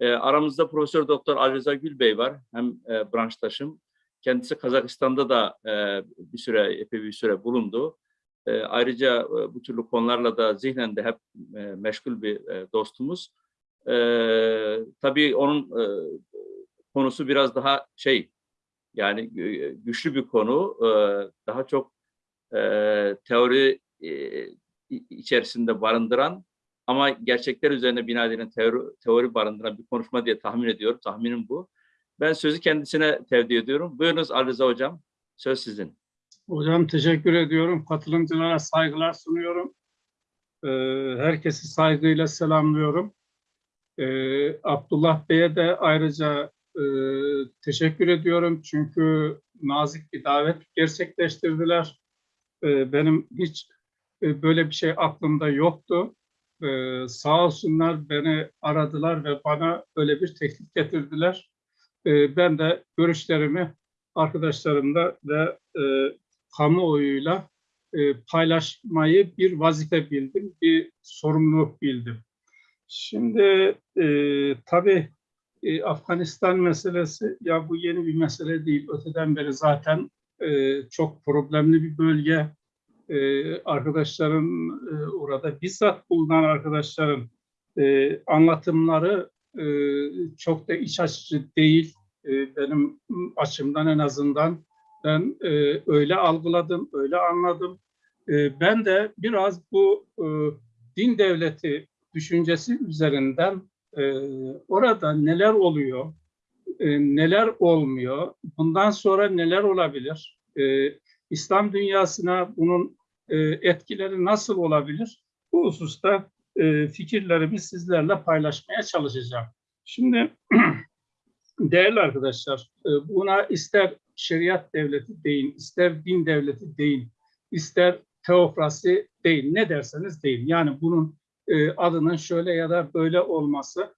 E, aramızda Profesör Doktor Ali Rıza Gülbey var. Hem e, branştaşım. Kendisi Kazakistan'da da e, bir süre, epey bir süre bulundu. E, ayrıca e, bu türlü konularla da zihnen de hep e, meşgul bir e, dostumuz. E, tabii onun e, konusu biraz daha şey, yani güçlü bir konu. E, daha çok e, teori e, içerisinde barındıran ama gerçekler üzerine bina edilen teori, teori barındıran bir konuşma diye tahmin ediyorum. Tahminim bu. Ben sözü kendisine tevdi ediyorum. Buyurunuz Ali Hocam. Söz sizin. Hocam teşekkür ediyorum. Katılımcılara saygılar sunuyorum. Ee, herkesi saygıyla selamlıyorum. Ee, Abdullah Bey'e de ayrıca e, teşekkür ediyorum. Çünkü nazik bir davet gerçekleştirdiler. Ee, benim hiç e, böyle bir şey aklımda yoktu. Ee, sağ olsunlar beni aradılar ve bana öyle bir teklif getirdiler. Ee, ben de görüşlerimi arkadaşlarımla ve e, kamuoyuyla e, paylaşmayı bir vazife bildim, bir sorumluluk bildim. Şimdi e, tabii e, Afganistan meselesi ya bu yeni bir mesele değil. Öteden beri zaten e, çok problemli bir bölge. E, arkadaşların e, orada bizzat bulunan arkadaşların e, anlatımları e, çok da iç açıcı değil. E, benim açımdan en azından ben e, öyle algıladım, öyle anladım. E, ben de biraz bu e, din devleti düşüncesi üzerinden e, orada neler oluyor, e, neler olmuyor, bundan sonra neler olabilir, e, İslam dünyasına bunun e, etkileri nasıl olabilir, bu hususta e, fikirlerimi sizlerle paylaşmaya çalışacağım. Şimdi değerli arkadaşlar, e, buna ister şeriat devleti deyin, ister din devleti deyin, ister teokrasi deyin, ne derseniz deyin. Yani bunun adının şöyle ya da böyle olması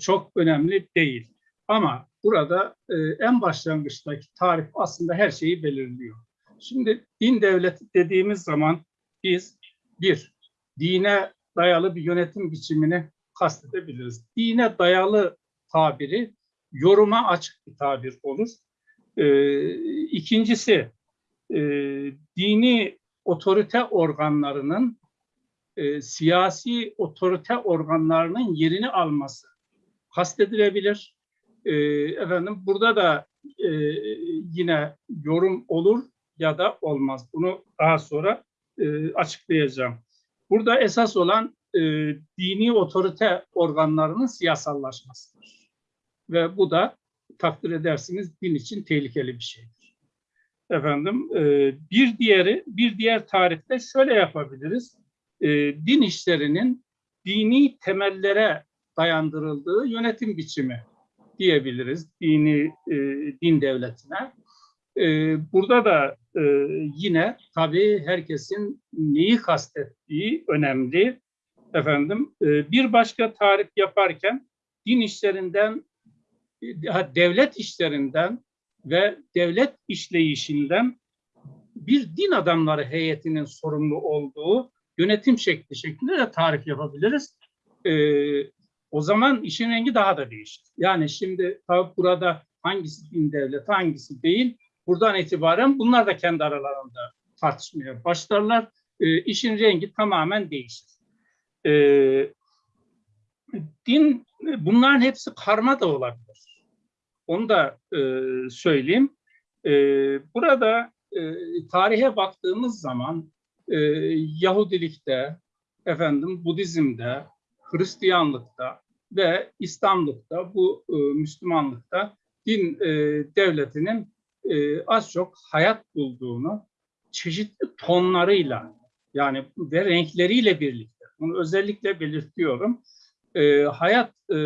çok önemli değil. Ama burada en başlangıçtaki tarif aslında her şeyi belirliyor. Şimdi din devleti dediğimiz zaman biz bir, dine dayalı bir yönetim biçimini kastedebiliriz. Dine dayalı tabiri yoruma açık bir tabir olur. Ee, ikincisi, e, dini otorite organlarının e, siyasi otorite organlarının yerini alması kastedilebilir. E, efendim burada da e, yine yorum olur ya da olmaz. Bunu daha sonra e, açıklayacağım. Burada esas olan e, dini otorite organlarının siyasallaşmasıdır. Ve bu da takdir edersiniz din için tehlikeli bir şeydir. Efendim e, bir diğeri bir diğer tarifte şöyle yapabiliriz. E, din işlerinin dini temellere dayandırıldığı yönetim biçimi diyebiliriz dini e, din devletine. E, burada da e, yine tabii herkesin neyi kastettiği önemli. Efendim e, bir başka tarif yaparken din işlerinden devlet işlerinden ve devlet işleyişinden bir din adamları heyetinin sorumlu olduğu yönetim şekli şeklinde de tarif yapabiliriz. Ee, o zaman işin rengi daha da değişir. Yani şimdi tabi burada hangisi din devleti hangisi değil buradan itibaren bunlar da kendi aralarında tartışmaya başlarlar. Ee, işin rengi tamamen değişir. Ee, din bunların hepsi karma da olabilir. Onu da e, söyleyeyim. E, burada e, tarihe baktığımız zaman e, Yahudilikte, efendim Budizm'de, Hristiyanlıkta ve İslamlıkta, bu e, Müslümanlıkta din e, devletinin e, az çok hayat bulduğunu çeşitli tonlarıyla yani ve renkleriyle birlikte, bunu özellikle belirtiyorum, e, hayat e,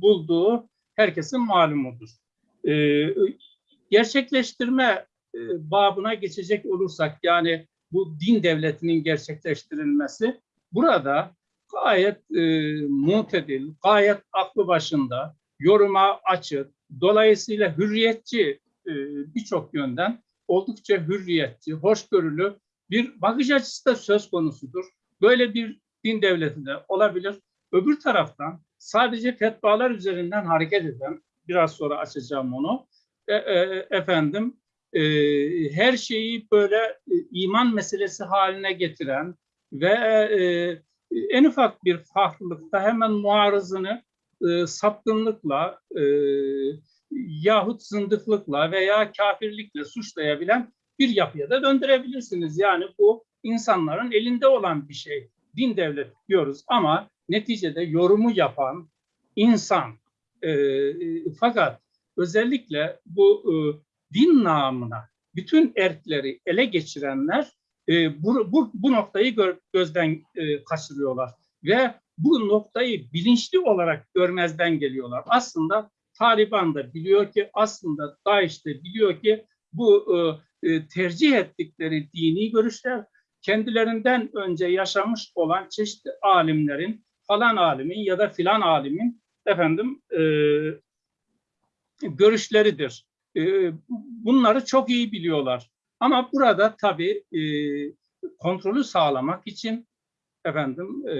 bulduğu herkesin malumudur. E, gerçekleştirme e, babına geçecek olursak yani bu din devletinin gerçekleştirilmesi burada gayet e, mutedil, gayet aklı başında, yoruma açık, dolayısıyla hürriyetçi e, birçok yönden oldukça hürriyetçi, hoşgörülü bir bakış açısı da söz konusudur. Böyle bir din devletinde olabilir. Öbür taraftan sadece fetvalar üzerinden hareket eden, biraz sonra açacağım onu, e, e, efendim e, her şeyi böyle iman meselesi haline getiren ve en ufak bir farklılıkta hemen muarızını e, sapkınlıkla e, yahut zındıklıkla veya kafirlikle suçlayabilen bir yapıya da döndürebilirsiniz. Yani bu insanların elinde olan bir şey. Din devlet diyoruz ama neticede yorumu yapan insan. E, e, fakat özellikle bu e, din namına bütün erkleri ele geçirenler e, bu, bu, bu noktayı gör, gözden e, kaçırıyorlar ve bu noktayı bilinçli olarak görmezden geliyorlar. Aslında Taliban da biliyor ki aslında DAEŞ de biliyor ki bu e, e, tercih ettikleri dini görüşler kendilerinden önce yaşamış olan çeşitli alimlerin falan alimin ya da filan alimin efendim e, görüşleridir. E, bunları çok iyi biliyorlar. Ama burada tabii e, kontrolü sağlamak için efendim e,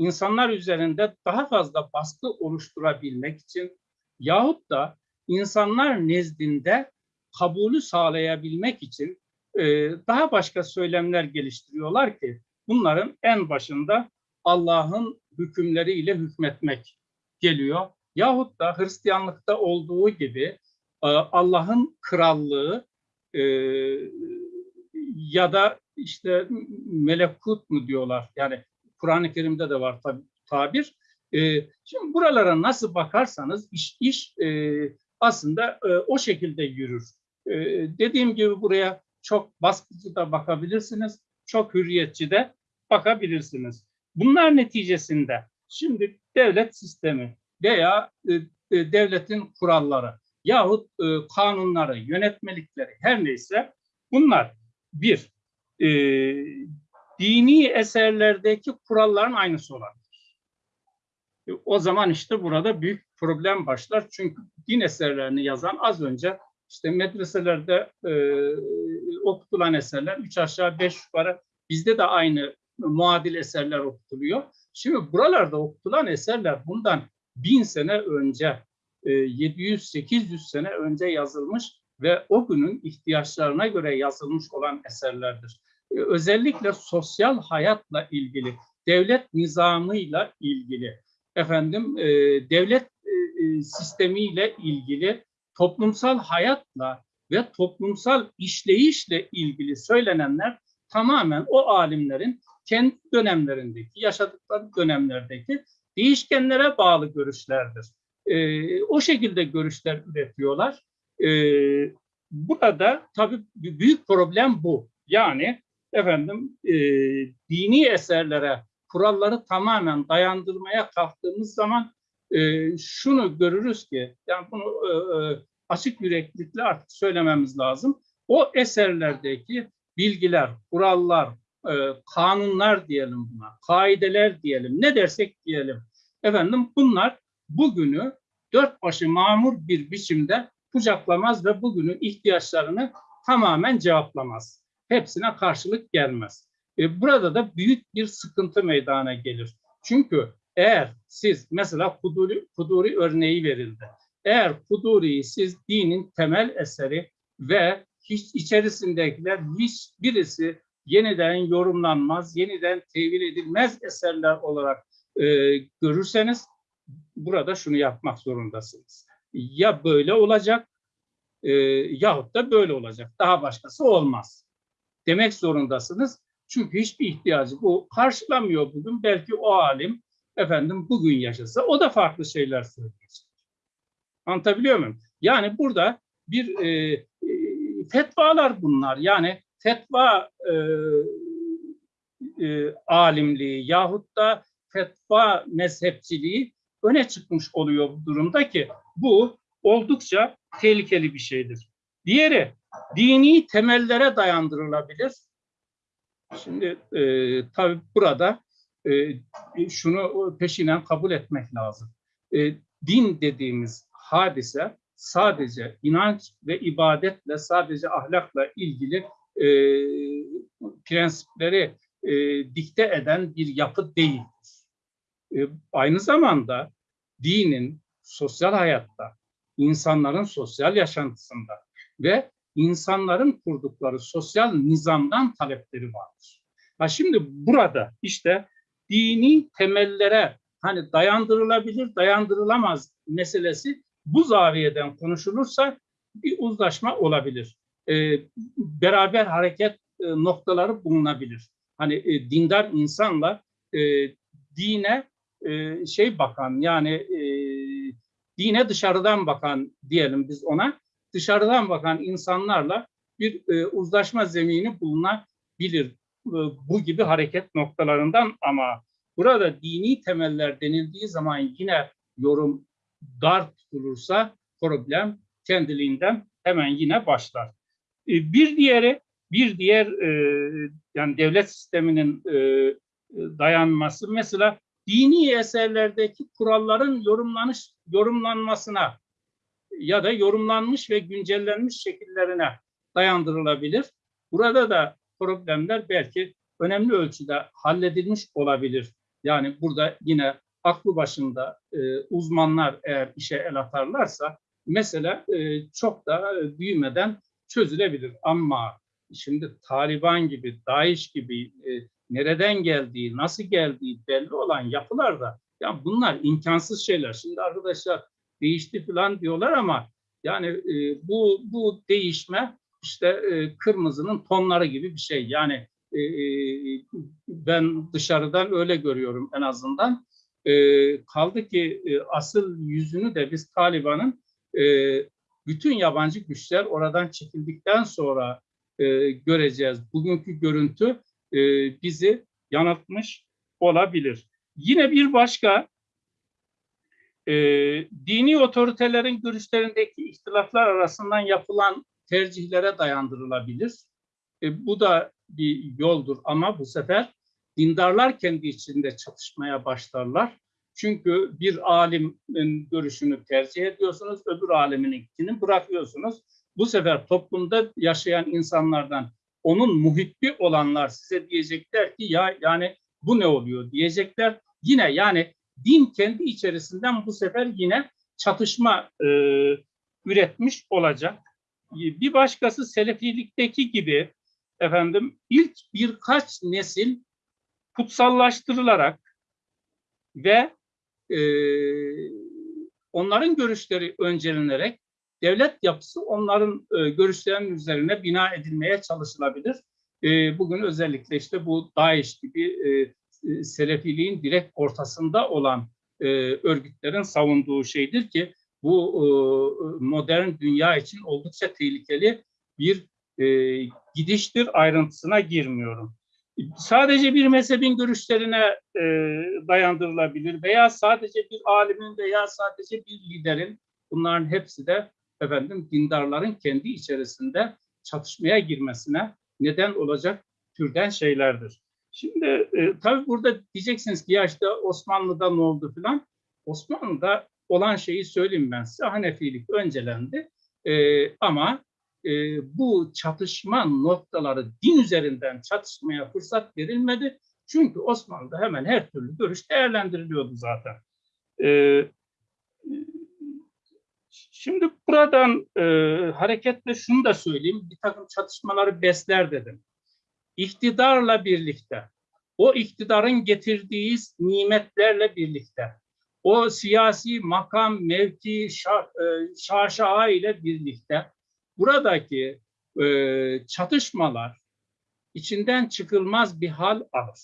insanlar üzerinde daha fazla baskı oluşturabilmek için yahut da insanlar nezdinde kabulü sağlayabilmek için e, daha başka söylemler geliştiriyorlar ki bunların en başında Allah'ın hükümleriyle hükmetmek geliyor. Yahut da Hristiyanlıkta olduğu gibi e, Allah'ın krallığı e, ya da işte melekut mu diyorlar. Yani Kur'an-ı Kerim'de de var tabi tabir. E, şimdi buralara nasıl bakarsanız iş, iş e, aslında e, o şekilde yürür. E, dediğim gibi buraya çok baskıcı da bakabilirsiniz, çok hürriyetçi de bakabilirsiniz. Bunlar neticesinde şimdi devlet sistemi veya e, e, devletin kuralları yahut e, kanunları, yönetmelikleri her neyse bunlar bir e, dini eserlerdeki kuralların aynısı olabilir. E, o zaman işte burada büyük problem başlar. Çünkü din eserlerini yazan az önce işte medreselerde e, okutulan eserler üç aşağı beş yukarı bizde de aynı muadil eserler okutuluyor. Şimdi buralarda okutulan eserler bundan bin sene önce, 700-800 sene önce yazılmış ve o günün ihtiyaçlarına göre yazılmış olan eserlerdir. Özellikle sosyal hayatla ilgili, devlet nizamıyla ilgili, efendim devlet sistemiyle ilgili, toplumsal hayatla ve toplumsal işleyişle ilgili söylenenler tamamen o alimlerin kendi dönemlerindeki, yaşadıkları dönemlerdeki değişkenlere bağlı görüşlerdir. E, o şekilde görüşler üretiyorlar. E, burada tabii büyük problem bu. Yani efendim e, dini eserlere kuralları tamamen dayandırmaya kalktığımız zaman e, şunu görürüz ki, yani bunu e, e açık yüreklilikle artık söylememiz lazım. O eserlerdeki bilgiler, kurallar, e, kanunlar diyelim buna, kaideler diyelim, ne dersek diyelim. Efendim bunlar bugünü dört başı mamur bir biçimde kucaklamaz ve bugünün ihtiyaçlarını tamamen cevaplamaz. Hepsine karşılık gelmez. E, burada da büyük bir sıkıntı meydana gelir. Çünkü eğer siz mesela Kuduri, Kuduri örneği verildi. Eğer Kuduri'yi siz dinin temel eseri ve hiç içerisindekiler hiç birisi yeniden yorumlanmaz, yeniden tevil edilmez eserler olarak e, görürseniz burada şunu yapmak zorundasınız. Ya böyle olacak e, yahut da böyle olacak. Daha başkası olmaz. Demek zorundasınız. Çünkü hiçbir ihtiyacı bu karşılamıyor bugün. Belki o alim efendim bugün yaşasa o da farklı şeyler söyleyecek. Anlatabiliyor muyum? Yani burada bir e, e, fetvalar bunlar. Yani fetva e, e, alimliği yahut da fetva mezhepçiliği öne çıkmış oluyor bu durumda ki bu oldukça tehlikeli bir şeydir. Diğeri dini temellere dayandırılabilir. Şimdi e, tabii burada e, şunu peşinen kabul etmek lazım. E, din dediğimiz hadise sadece inanç ve ibadetle, sadece ahlakla ilgili e, prensipleri e, dikte eden bir yapı değildir. e, aynı zamanda dinin sosyal hayatta, insanların sosyal yaşantısında ve insanların kurdukları sosyal nizamdan talepleri vardır. Ha şimdi burada işte dini temellere hani dayandırılabilir, dayandırılamaz meselesi bu zaviyeden konuşulursa bir uzlaşma olabilir. Ee, beraber hareket e, noktaları bulunabilir. Hani e, dindar insanla e, dine e, şey bakan yani e, dine dışarıdan bakan diyelim biz ona dışarıdan bakan insanlarla bir e, uzlaşma zemini bulunabilir e, bu gibi hareket noktalarından ama burada dini temeller denildiği zaman yine yorum dar tutulursa problem kendiliğinden hemen yine başlar. E, bir diğeri bir diğer e, yani devlet sisteminin e, dayanması mesela dini eserlerdeki kuralların yorumlanış yorumlanmasına ya da yorumlanmış ve güncellenmiş şekillerine dayandırılabilir. Burada da problemler belki önemli ölçüde halledilmiş olabilir. Yani burada yine aklı başında e, uzmanlar eğer işe el atarlarsa mesela e, çok da e, büyümeden çözülebilir. Ama şimdi Taliban gibi, DAEŞ gibi e, nereden geldiği, nasıl geldiği belli olan yapılar da ya bunlar imkansız şeyler. Şimdi arkadaşlar değişti falan diyorlar ama yani e, bu bu değişme işte e, kırmızının tonları gibi bir şey. Yani e, ben dışarıdan öyle görüyorum en azından. E, kaldı ki e, asıl yüzünü de biz Taliban'ın e, bütün yabancı güçler oradan çekildikten sonra e, göreceğiz. Bugünkü görüntü e, bizi yanıltmış olabilir. Yine bir başka e, dini otoritelerin görüşlerindeki ihtilaflar arasından yapılan tercihlere dayandırılabilir. E, bu da bir yoldur ama bu sefer dindarlar kendi içinde çatışmaya başlarlar. Çünkü bir alimin görüşünü tercih ediyorsunuz, öbür alimininkini bırakıyorsunuz. Bu sefer toplumda yaşayan insanlardan onun muhibbi olanlar size diyecekler ki ya yani bu ne oluyor diyecekler. Yine yani din kendi içerisinden bu sefer yine çatışma e, üretmiş olacak. Bir başkası Selefilikteki gibi efendim ilk birkaç nesil kutsallaştırılarak ve e, onların görüşleri öncelenerek devlet yapısı onların e, görüşlerinin üzerine bina edilmeye çalışılabilir. E, bugün özellikle işte bu DAEŞ gibi e, Selefiliğin direkt ortasında olan e, örgütlerin savunduğu şeydir ki bu e, modern dünya için oldukça tehlikeli bir e, gidiştir ayrıntısına girmiyorum. Sadece bir mezhebin görüşlerine e, dayandırılabilir veya sadece bir alimin veya sadece bir liderin bunların hepsi de efendim dindarların kendi içerisinde çatışmaya girmesine neden olacak türden şeylerdir. Şimdi e, tabii burada diyeceksiniz ki ya işte Osmanlı'da ne oldu filan. Osmanlı'da olan şeyi söyleyeyim ben size. Hanefilik öncelendi. E, ama e, bu çatışma noktaları din üzerinden çatışmaya fırsat verilmedi. Çünkü Osmanlı'da hemen her türlü görüş değerlendiriliyordu zaten. E, şimdi buradan e, hareketle şunu da söyleyeyim. Bir takım çatışmaları besler dedim. İktidarla birlikte, o iktidarın getirdiği nimetlerle birlikte, o siyasi makam, mevki, şah, e, şaşaa ile birlikte buradaki e, çatışmalar içinden çıkılmaz bir hal alır.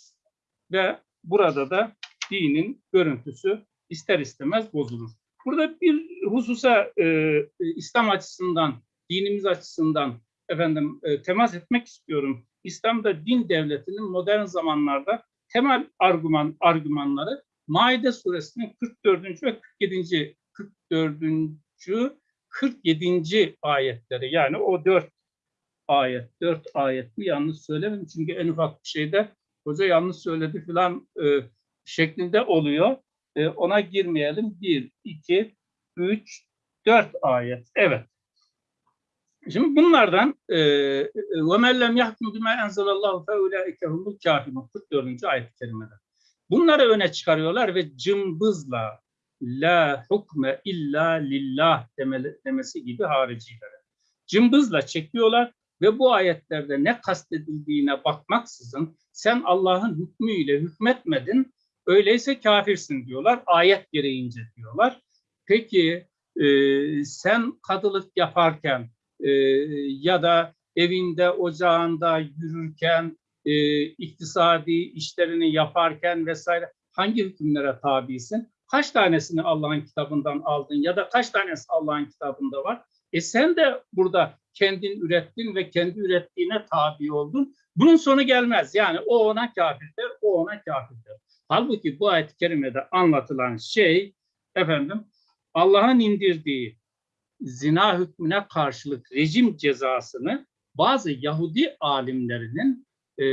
Ve burada da dinin görüntüsü ister istemez bozulur. Burada bir hususa e, İslam açısından, dinimiz açısından efendim e, temas etmek istiyorum. İslam'da din devletinin modern zamanlarda temel argüman argümanları Maide suresinin 44. ve 47. 44. 47. ayetleri yani o dört ayet, dört ayet mi yanlış söylemedim çünkü en ufak bir şeyde hoca yanlış söyledi filan e, şeklinde oluyor. E, ona girmeyelim. Bir, iki, üç, dört ayet. Evet. Şimdi bunlardan وَمَنْ لَمْ يَحْكُمْ بِمَا اَنْزَلَ اللّٰهُ فَاُولَٰئِكَ هُمُ الْكَافِرُونَ 44. ayet-i kerimede. Bunları öne çıkarıyorlar ve cımbızla la hukme illa lillah demeli, demesi gibi haricilere. Cımbızla çekiyorlar ve bu ayetlerde ne kastedildiğine bakmaksızın sen Allah'ın hükmüyle hükmetmedin, öyleyse kafirsin diyorlar. Ayet gereğince diyorlar. Peki e, sen kadılık yaparken e, ya da evinde, ocağında yürürken, e, iktisadi işlerini yaparken vesaire hangi hükümlere tabisin? Kaç tanesini Allah'ın kitabından aldın ya da kaç tanesi Allah'ın kitabında var? E sen de burada kendin ürettin ve kendi ürettiğine tabi oldun. Bunun sonu gelmez. Yani o ona kafirdir, o ona kafirdir. Halbuki bu ayet-i kerimede anlatılan şey efendim Allah'ın indirdiği zina hükmüne karşılık rejim cezasını bazı Yahudi alimlerinin e,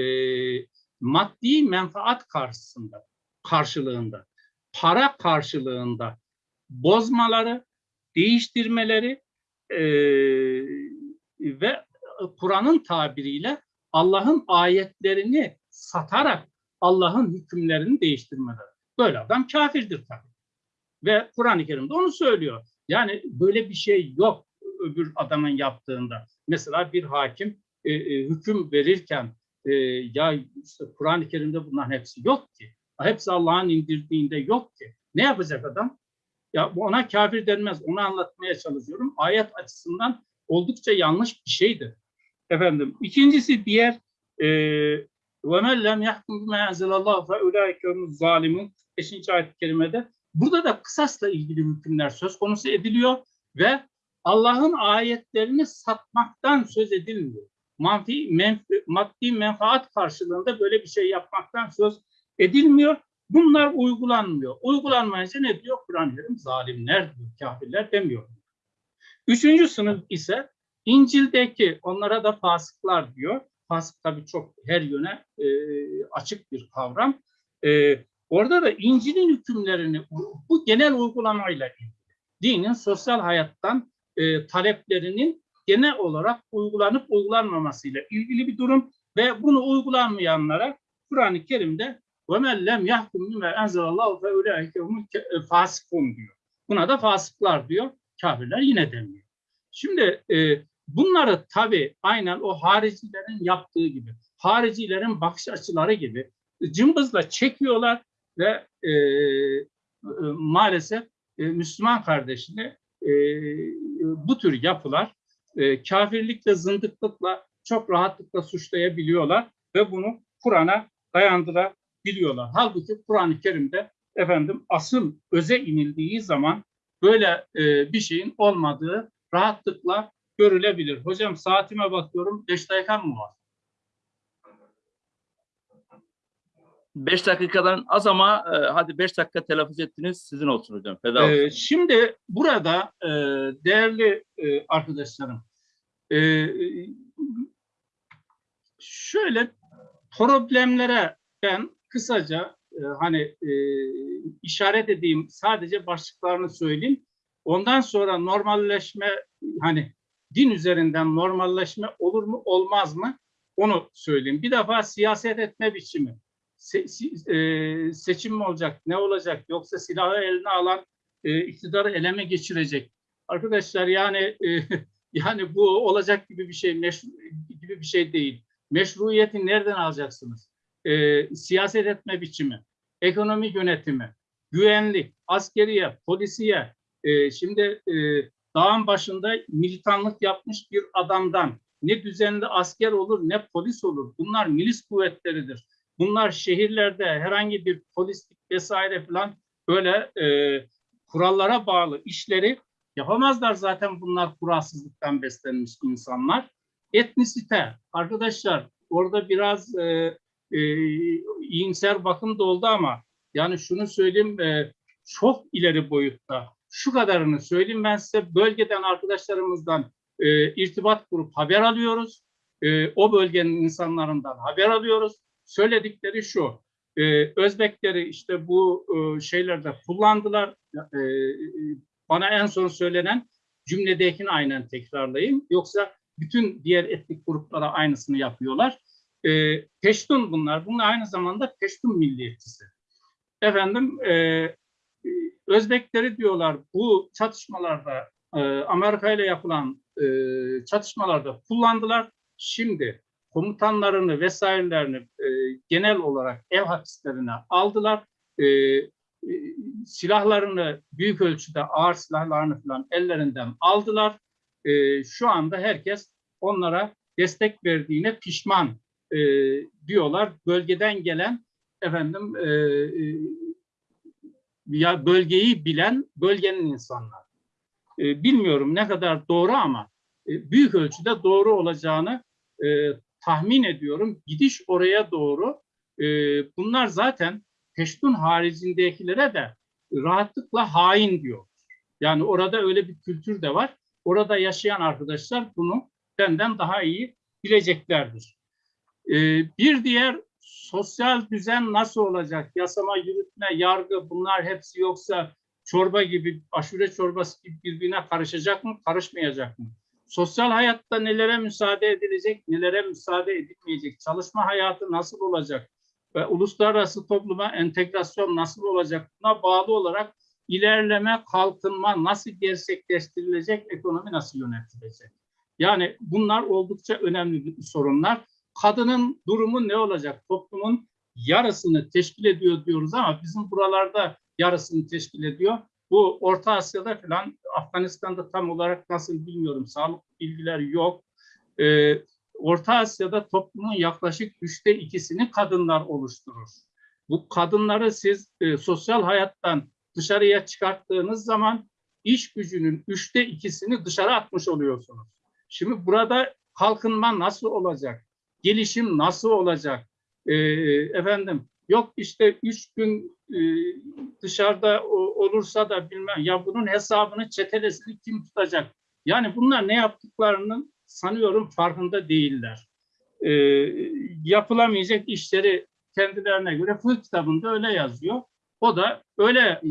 maddi menfaat karşısında, karşılığında, para karşılığında bozmaları, değiştirmeleri e, ve Kur'an'ın tabiriyle Allah'ın ayetlerini satarak Allah'ın hükümlerini değiştirmeleri. Böyle adam kafirdir tabii. Ve Kur'an-ı Kerim'de onu söylüyor. Yani böyle bir şey yok öbür adamın yaptığında. Mesela bir hakim e, e, hüküm verirken e, ya işte Kur'an-ı Kerim'de bunların hepsi yok ki. Hepsi Allah'ın indirdiğinde yok ki. Ne yapacak adam? Ya bu ona kafir denmez. Onu anlatmaya çalışıyorum. Ayet açısından oldukça yanlış bir şeydir. Efendim ikincisi diğer e, وَمَنْ لَمْ يَحْكُمْ بِمَا اَنْزَلَ اللّٰهُ فَاُولَٰئِكَ هُمُ الظَّالِمُونَ 5. ayet-i kerimede burada da kısasla ilgili hükümler söz konusu ediliyor ve Allah'ın ayetlerini satmaktan söz edilmiyor. Manfi, menfi, maddi menfaat karşılığında böyle bir şey yapmaktan söz edilmiyor. Bunlar uygulanmıyor. Uygulanmayınca ne diyor? Kur'an-ı Kerim zalimler diyor, kafirler demiyor. Üçüncü sınıf ise İncil'deki onlara da fasıklar diyor. Fasık tabii çok her yöne e, açık bir kavram. E, orada da İncil'in hükümlerini bu genel uygulamayla ilgili. Dinin sosyal hayattan e, taleplerinin genel olarak uygulanıp uygulanmamasıyla ilgili bir durum ve bunu uygulanmayanlara Kur'an-ı Kerim'de وَمَنْ لَمْ يَحْكُمْ بِمَا اَنْزَلَ اللّٰهُ فَاُولَٰئِكَ هُمُ fasıkun diyor. Buna da fasıklar diyor. Kafirler yine demiyor. Şimdi e, bunları tabii aynen o haricilerin yaptığı gibi, haricilerin bakış açıları gibi cımbızla çekiyorlar ve e, maalesef e, Müslüman kardeşini e, bu tür yapılar e, kafirlikle, zındıklıkla çok rahatlıkla suçlayabiliyorlar ve bunu Kur'an'a dayandırabiliyorlar. Halbuki Kur'an-ı Kerim'de efendim asıl öze inildiği zaman böyle e, bir şeyin olmadığı rahatlıkla görülebilir. Hocam saatime bakıyorum. Beş dakikam mı var? Beş dakikadan az ama e, hadi beş dakika telaffuz ettiniz. Sizin olsun hocam. Feda olsun. Ee, şimdi burada e, değerli e, arkadaşlarım e, şöyle problemlere ben kısaca e, hani e, işaret edeyim sadece başlıklarını söyleyeyim. Ondan sonra normalleşme hani din üzerinden normalleşme olur mu olmaz mı onu söyleyeyim. Bir defa siyaset etme biçimi. Se, e, seçim mi olacak, ne olacak yoksa silahı eline alan e, iktidarı eleme geçirecek. Arkadaşlar yani e, yani bu olacak gibi bir şey gibi bir şey değil. Meşruiyeti nereden alacaksınız? E, siyaset etme biçimi, ekonomi yönetimi, güvenlik, askeriye, polisiye. E, şimdi e, dağın başında militanlık yapmış bir adamdan ne düzenli asker olur ne polis olur. Bunlar milis kuvvetleridir. Bunlar şehirlerde herhangi bir polislik vesaire falan böyle e, kurallara bağlı işleri yapamazlar zaten bunlar kuralsızlıktan beslenmiş insanlar. Etnisite arkadaşlar orada biraz e, e, iyimser bakım da oldu ama yani şunu söyleyeyim e, çok ileri boyutta şu kadarını söyleyeyim ben size bölgeden arkadaşlarımızdan e, irtibat kurup haber alıyoruz. E, o bölgenin insanlarından haber alıyoruz. Söyledikleri şu, e, Özbekleri işte bu e, şeylerde kullandılar. E, bana en son söylenen cümledekini aynen tekrarlayayım. Yoksa bütün diğer etnik gruplara aynısını yapıyorlar. E, Peştun bunlar. Bunlar aynı zamanda Peştun milliyetçisi. efendim e, Özbekleri diyorlar bu çatışmalarda e, Amerika ile yapılan e, çatışmalarda kullandılar. Şimdi komutanlarını vesairelerini e, genel olarak ev hapislerine aldılar. E, e, silahlarını büyük ölçüde ağır silahlarını falan ellerinden aldılar. E, şu anda herkes onlara destek verdiğine pişman e, diyorlar. Bölgeden gelen efendim e, e, ya bölgeyi bilen bölgenin insanlar. E, bilmiyorum ne kadar doğru ama e, büyük ölçüde doğru olacağını e, tahmin ediyorum. Gidiş oraya doğru. E, bunlar zaten Peştun haricindekilere de rahatlıkla hain diyor. Yani orada öyle bir kültür de var. Orada yaşayan arkadaşlar bunu benden daha iyi bileceklerdir. E, bir diğer sosyal düzen nasıl olacak? Yasama, yürütme, yargı bunlar hepsi yoksa çorba gibi, aşure çorbası gibi birbirine karışacak mı, karışmayacak mı? Sosyal hayatta nelere müsaade edilecek, nelere müsaade edilmeyecek? Çalışma hayatı nasıl olacak? Ve uluslararası topluma entegrasyon nasıl olacak? Buna bağlı olarak ilerleme, kalkınma nasıl gerçekleştirilecek, ekonomi nasıl yönetilecek? Yani bunlar oldukça önemli sorunlar kadının durumu ne olacak? Toplumun yarısını teşkil ediyor diyoruz ama bizim buralarda yarısını teşkil ediyor. Bu Orta Asya'da falan Afganistan'da tam olarak nasıl bilmiyorum. Sağlık bilgiler yok. Ee, Orta Asya'da toplumun yaklaşık üçte ikisini kadınlar oluşturur. Bu kadınları siz e, sosyal hayattan dışarıya çıkarttığınız zaman iş gücünün üçte ikisini dışarı atmış oluyorsunuz. Şimdi burada kalkınma nasıl olacak? gelişim nasıl olacak? E, efendim yok işte üç gün e, dışarıda o, olursa da bilmem ya bunun hesabını çetelesini kim tutacak? Yani bunlar ne yaptıklarının sanıyorum farkında değiller. E, yapılamayacak işleri kendilerine göre fıkıh kitabında öyle yazıyor. O da öyle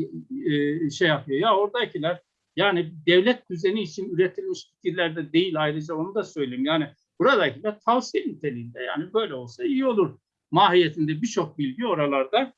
e, şey yapıyor. Ya oradakiler yani devlet düzeni için üretilmiş fikirlerde değil ayrıca onu da söyleyeyim. Yani Buradakiler tavsiye niteliğinde yani böyle olsa iyi olur mahiyetinde birçok bilgi oralarda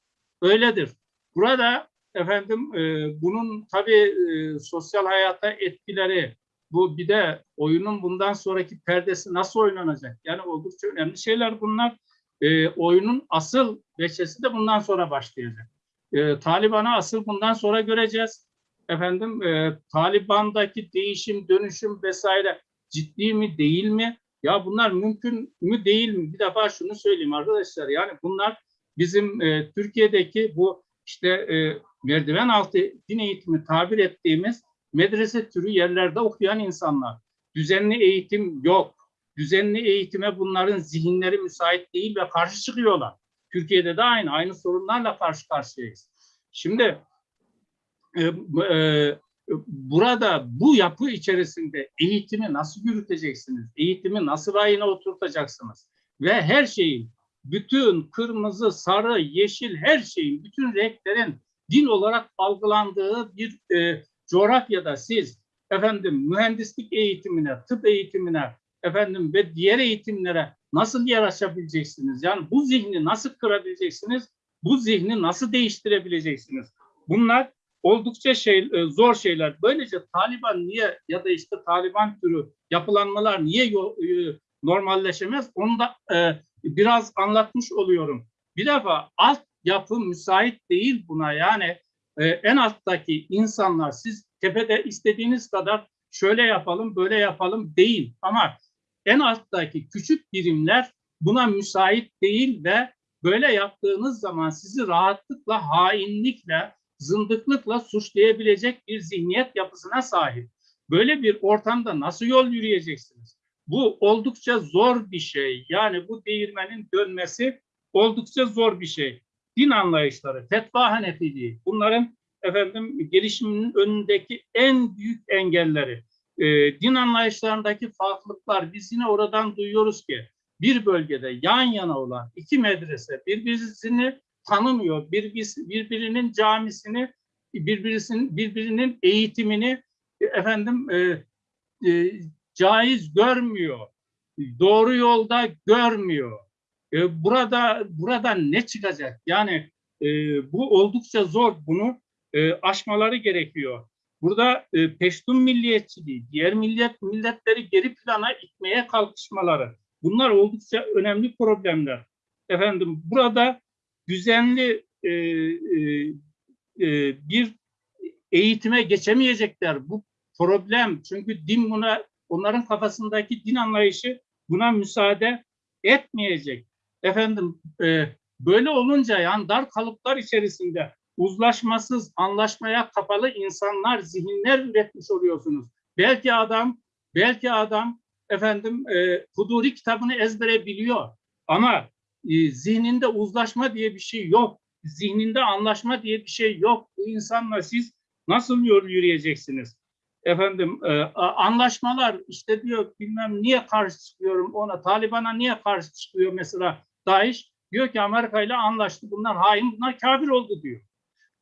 öyledir. Burada efendim e, bunun tabii e, sosyal hayata etkileri bu bir de oyunun bundan sonraki perdesi nasıl oynanacak? Yani oldukça önemli şeyler bunlar. E, oyunun asıl veçesi de bundan sonra başlayacak. E, Taliban'ı asıl bundan sonra göreceğiz. Efendim e, Taliban'daki değişim, dönüşüm vesaire ciddi mi değil mi? Ya bunlar mümkün mü değil mi? Bir defa şunu söyleyeyim arkadaşlar. Yani bunlar bizim e, Türkiye'deki bu işte e, merdiven altı din eğitimi tabir ettiğimiz medrese türü yerlerde okuyan insanlar. Düzenli eğitim yok. Düzenli eğitime bunların zihinleri müsait değil ve karşı çıkıyorlar. Türkiye'de de aynı, aynı sorunlarla karşı karşıyayız. Şimdi e, e, burada bu yapı içerisinde eğitimi nasıl yürüteceksiniz? Eğitimi nasıl rayına oturtacaksınız? Ve her şeyin, bütün kırmızı, sarı, yeşil her şeyin, bütün renklerin din olarak algılandığı bir e, coğrafyada siz efendim mühendislik eğitimine, tıp eğitimine, efendim ve diğer eğitimlere nasıl yer açabileceksiniz? Yani bu zihni nasıl kırabileceksiniz? Bu zihni nasıl değiştirebileceksiniz? Bunlar oldukça şey e, zor şeyler. Böylece Taliban niye ya da işte Taliban türü yapılanmalar niye e, normalleşemez? Onu da e, biraz anlatmış oluyorum. Bir defa alt yapı müsait değil buna. Yani en alttaki insanlar siz tepede istediğiniz kadar şöyle yapalım, böyle yapalım değil. Ama en alttaki küçük birimler buna müsait değil ve böyle yaptığınız zaman sizi rahatlıkla, hainlikle, zındıklıkla suçlayabilecek bir zihniyet yapısına sahip. Böyle bir ortamda nasıl yol yürüyeceksiniz? Bu oldukça zor bir şey. Yani bu değirmenin dönmesi oldukça zor bir şey. Din anlayışları, fetva hanefiliği bunların efendim gelişiminin önündeki en büyük engelleri. E, din anlayışlarındaki farklılıklar biz yine oradan duyuyoruz ki bir bölgede yan yana olan iki medrese birbirini tanımıyor. Bir, birbirinin camisini, birbirisinin, birbirinin eğitimini efendim e, e, caiz görmüyor. Doğru yolda görmüyor. E, burada burada ne çıkacak? Yani e, bu oldukça zor. Bunu e, aşmaları gerekiyor. Burada e, Peştun milliyetçiliği, diğer millet milletleri geri plana itmeye kalkışmaları. Bunlar oldukça önemli problemler. Efendim burada düzenli e, e, e, bir eğitime geçemeyecekler. Bu problem çünkü din buna onların kafasındaki din anlayışı buna müsaade etmeyecek. Efendim e, böyle olunca yani dar kalıplar içerisinde uzlaşmasız, anlaşmaya kapalı insanlar, zihinler üretmiş oluyorsunuz. Belki adam, belki adam efendim e, Huduri kitabını ezbere biliyor ama e, zihninde uzlaşma diye bir şey yok. Zihninde anlaşma diye bir şey yok. Bu insanla siz nasıl yürüyeceksiniz? Efendim e, anlaşmalar işte diyor bilmem niye karşı çıkıyorum ona Taliban'a niye karşı çıkıyor mesela DAEŞ diyor ki Amerika ile anlaştı bunlar hain bunlar kafir oldu diyor.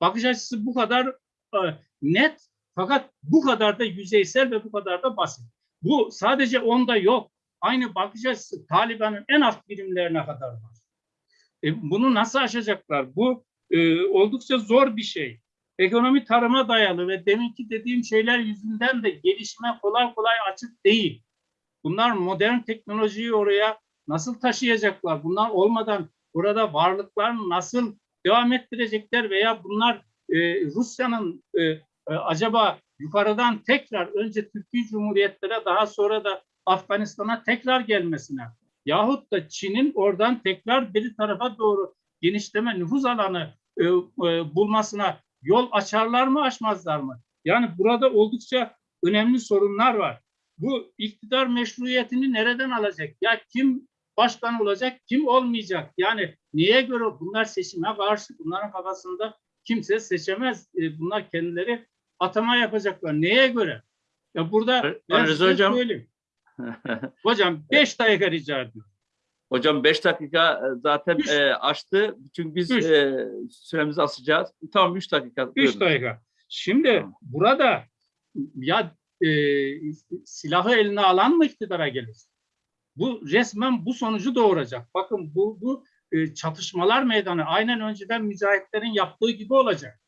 Bakış açısı bu kadar e, net fakat bu kadar da yüzeysel ve bu kadar da basit. Bu sadece onda yok. Aynı bakış açısı Taliban'ın en alt birimlerine kadar var. E, bunu nasıl aşacaklar? Bu e, oldukça zor bir şey. Ekonomi tarıma dayalı ve deminki dediğim şeyler yüzünden de gelişme kolay kolay açık değil. Bunlar modern teknolojiyi oraya nasıl taşıyacaklar? Bunlar olmadan burada varlıklarını nasıl devam ettirecekler veya bunlar e, Rusya'nın e, e, acaba yukarıdan tekrar önce Türkiye Cumhuriyetlere daha sonra da Afganistan'a tekrar gelmesine yahut da Çin'in oradan tekrar bir tarafa doğru genişleme nüfuz alanı e, e, bulmasına yol açarlar mı açmazlar mı? Yani burada oldukça önemli sorunlar var. Bu iktidar meşruiyetini nereden alacak? Ya kim başkan olacak, kim olmayacak? Yani neye göre bunlar seçime karşı? Bunların kafasında kimse seçemez. E, bunlar kendileri atama yapacaklar. Neye göre? Ya burada ben Rıza size Hocam. söyleyeyim. Hocam beş dakika rica ediyorum. Hocam 5 dakika e, zaten Üç. e, açtı. Çünkü biz Üç. e, süremizi asacağız. Tamam 3 dakika. Üç buyurun. dakika. Şimdi Tamam. burada ya e, silahı eline alan mı iktidara gelir? Bu resmen bu sonucu doğuracak. Bakın bu, bu e, çatışmalar meydanı aynen önceden mücahitlerin yaptığı gibi olacak.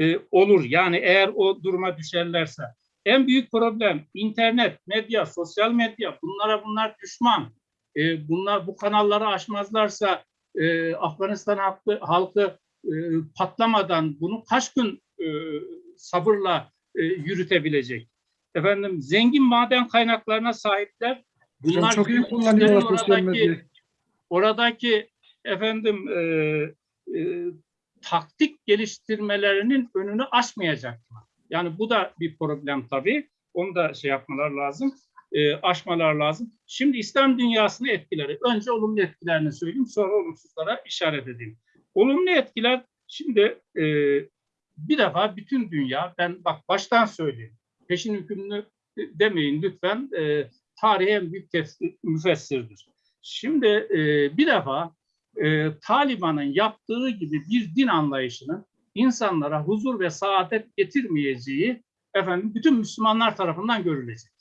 E, olur yani eğer o duruma düşerlerse. En büyük problem internet, medya, sosyal medya bunlara bunlar düşman. E, bunlar bu kanalları aşmazlarsa e, Afganistan halkı, halkı e, patlamadan bunu kaç gün e, sabırla e, yürütebilecek? Efendim zengin maden kaynaklarına sahipler. Hocam Bunlar çok iyi kullanıyorlar oradaki, oradaki efendim e, e, taktik geliştirmelerinin önünü açmayacaklar. Yani bu da bir problem tabii. Onu da şey yapmalar lazım, e, aşmalar lazım. Şimdi İslam dünyasını etkileri. Önce olumlu etkilerini söyleyeyim, sonra olumsuzlara işaret edeyim. Olumlu etkiler, şimdi e, bir defa bütün dünya, ben bak baştan söyleyeyim, peşin hükümlü demeyin lütfen, e, tarihe en büyük müfessirdir. Şimdi e, bir defa e, Taliban'ın yaptığı gibi bir din anlayışının insanlara huzur ve saadet getirmeyeceği efendim bütün Müslümanlar tarafından görülecek.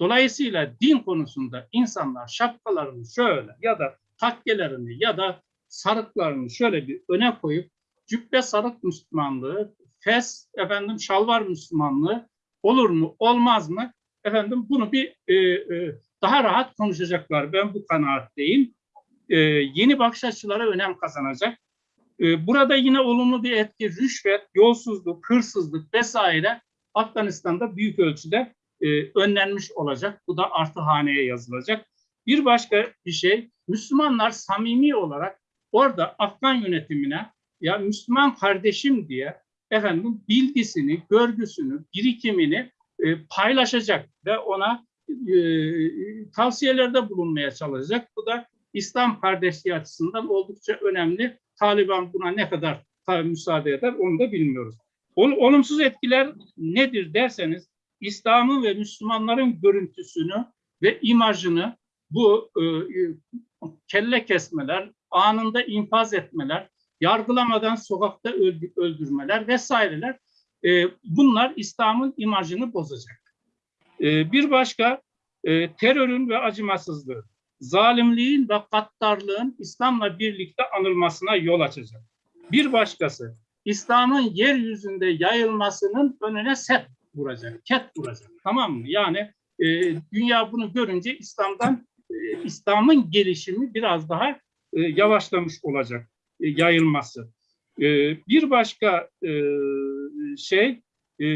Dolayısıyla din konusunda insanlar şapkalarını şöyle ya da takkelerini ya da sarıklarını şöyle bir öne koyup cübbe sarık Müslümanlığı, fes efendim şalvar Müslümanlığı olur mu olmaz mı? Efendim bunu bir e, e, daha rahat konuşacaklar. Ben bu kanaatteyim. E, yeni bakış açıları önem kazanacak. E, burada yine olumlu bir etki, rüşvet, yolsuzluk, hırsızlık vesaire Afganistan'da büyük ölçüde e, önlenmiş olacak. Bu da artı haneye yazılacak. Bir başka bir şey, Müslümanlar samimi olarak orada Afgan yönetimine ya Müslüman kardeşim diye efendim bilgisini, görgüsünü, birikimini e, paylaşacak ve ona e, tavsiyelerde bulunmaya çalışacak. Bu da İslam kardeşliği açısından oldukça önemli. Taliban buna ne kadar müsaade eder onu da bilmiyoruz. Ol- Olumsuz etkiler nedir derseniz İslam'ın ve Müslümanların görüntüsünü ve imajını bu e, e, kelle kesmeler, anında infaz etmeler, yargılamadan sokakta öldü- öldürmeler vesaireler e, bunlar İslam'ın imajını bozacak. E, bir başka e, terörün ve acımasızlığı, zalimliğin ve gaddarlığın İslam'la birlikte anılmasına yol açacak. Bir başkası İslam'ın yeryüzünde yayılmasının önüne set vuracak, ket vuracak. Tamam mı? Yani e, dünya bunu görünce İslam'dan e, İslam'ın gelişimi biraz daha e, yavaşlamış olacak e, yayılması. E, bir başka e, şey e,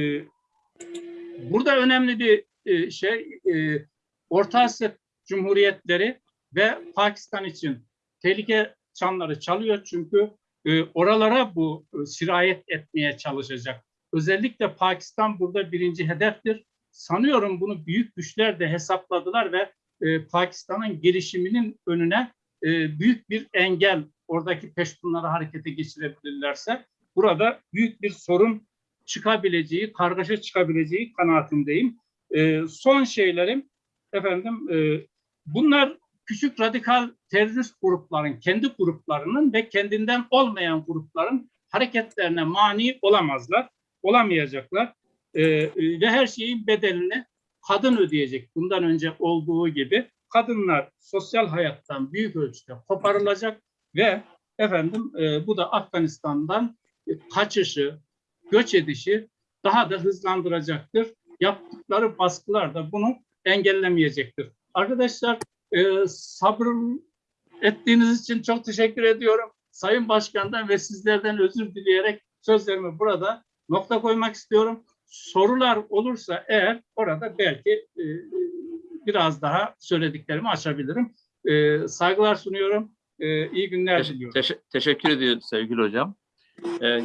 burada önemli bir e, şey e, Orta Asya Cumhuriyetleri ve Pakistan için tehlike çanları çalıyor çünkü e, oralara bu e, sirayet etmeye çalışacak. Özellikle Pakistan burada birinci hedeftir. Sanıyorum bunu büyük güçler de hesapladılar ve e, Pakistan'ın gelişiminin önüne e, büyük bir engel oradaki peştunları harekete geçirebilirlerse burada büyük bir sorun çıkabileceği, kargaşa çıkabileceği kanaatindeyim. E, son şeylerim efendim e, bunlar küçük radikal terörist grupların, kendi gruplarının ve kendinden olmayan grupların hareketlerine mani olamazlar, olamayacaklar. E, ve her şeyin bedelini kadın ödeyecek. Bundan önce olduğu gibi kadınlar sosyal hayattan büyük ölçüde koparılacak ve efendim e, bu da Afganistan'dan e, kaçışı, göç edişi daha da hızlandıracaktır. Yaptıkları baskılar da bunu engellemeyecektir. Arkadaşlar e, sabır ettiğiniz için çok teşekkür ediyorum. Sayın Başkan'dan ve sizlerden özür dileyerek sözlerimi burada nokta koymak istiyorum. Sorular olursa eğer orada belki e, biraz daha söylediklerimi açabilirim. E, saygılar sunuyorum. E, iyi günler Teş- diliyorum. teş- teşekkür ediyoruz sevgili hocam. Ee,